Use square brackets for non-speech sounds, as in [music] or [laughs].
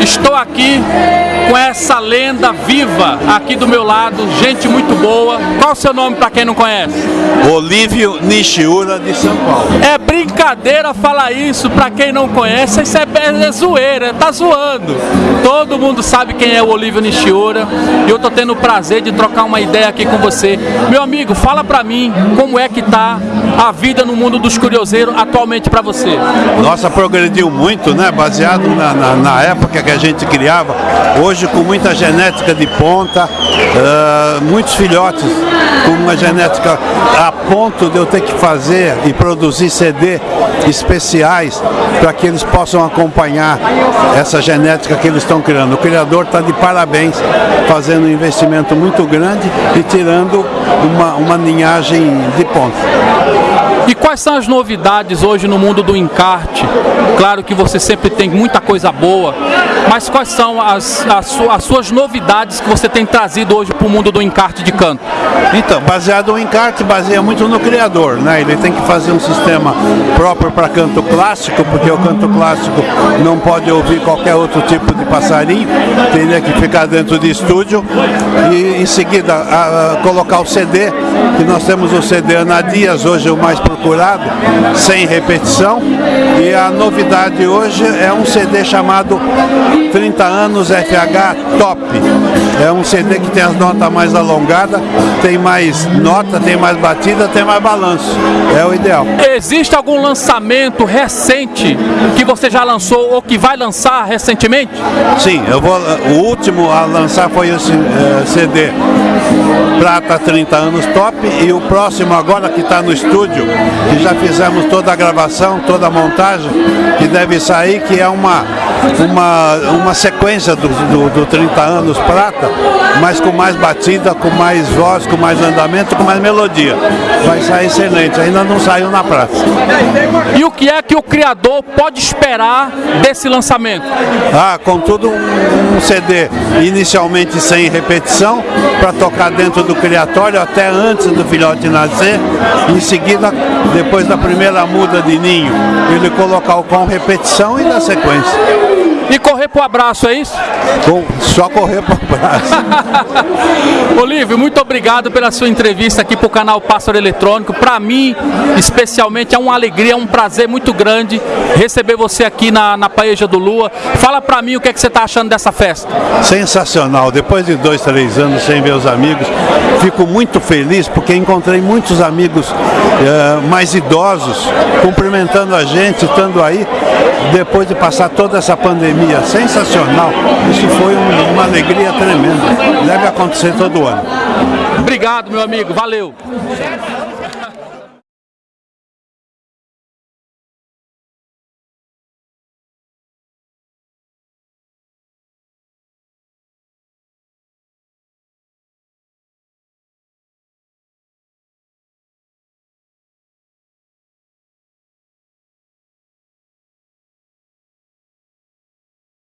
Estou aqui com essa lenda viva aqui do meu lado, gente muito boa. Qual o seu nome para quem não conhece? Olívio Nishiura de São Paulo. É brincadeira falar isso para quem não conhece, isso é, é zoeira, tá zoando. Todo mundo sabe quem é o Olívio Nishiura e eu tô tendo o prazer de trocar uma ideia aqui com você. Meu amigo, fala para mim como é que tá a vida no mundo dos curioseiros atualmente para você. Nossa, progrediu muito, né? Baseado na, na, na época que a gente criava. Hoje com muita genética de ponta, uh, muitos filhotes com uma genética a ponto de eu ter que fazer e produzir CD especiais para que eles possam acompanhar essa genética que eles estão criando. O criador está de parabéns, fazendo um investimento muito grande e tirando uma, uma linhagem de ponta. E quais são as novidades hoje no mundo do encarte? Claro que você sempre tem muita coisa boa, mas quais são as, as, as suas novidades que você tem trazido hoje para o mundo do encarte de canto? Então, baseado no encarte, baseia muito no criador, né? Ele tem que fazer um sistema próprio para canto clássico, porque o canto clássico não pode ouvir qualquer outro tipo de passarinho, teria que ficar dentro de estúdio e em seguida a, a, colocar o CD, que nós temos o CD Ana Dias, hoje o mais sem repetição, e a novidade hoje é um CD chamado 30 anos FH Top. É um CD que tem as notas mais alongadas, tem mais nota, tem mais batida, tem mais balanço. É o ideal. Existe algum lançamento recente que você já lançou ou que vai lançar recentemente? Sim, eu vou. O último a lançar foi esse CD Prata 30 anos top e o próximo agora que está no estúdio, que já fizemos toda a gravação, toda a montagem, que deve sair, que é uma, uma, uma sequência do, do, do 30 anos prata, mas com mais batida, com mais voz, com mais andamento, com mais melodia. Vai sair excelente, ainda não saiu na praça. E o que é que o criador pode esperar desse lançamento? Ah, contudo um, um CD inicialmente sem repetição, para tocar dentro do criatório até antes do filhote nascer. Em seguida, depois da primeira muda de ninho, ele colocar o com repetição e na sequência. E correr pro abraço, é isso? Só correr pro abraço. [laughs] Olívio, muito obrigado pela sua entrevista aqui pro canal Pássaro Eletrônico. Para mim, especialmente, é uma alegria, é um prazer muito grande receber você aqui na, na Paeja do Lua. Fala para mim o que, é que você está achando dessa festa. Sensacional. Depois de dois, três anos sem ver os amigos, fico muito feliz porque encontrei muitos amigos uh, mais idosos cumprimentando a gente, estando aí, depois de passar toda essa pandemia sensacional. Isso foi um, uma alegria tremenda. Deve acontecer todo ano. Obrigado, meu amigo. Valeu.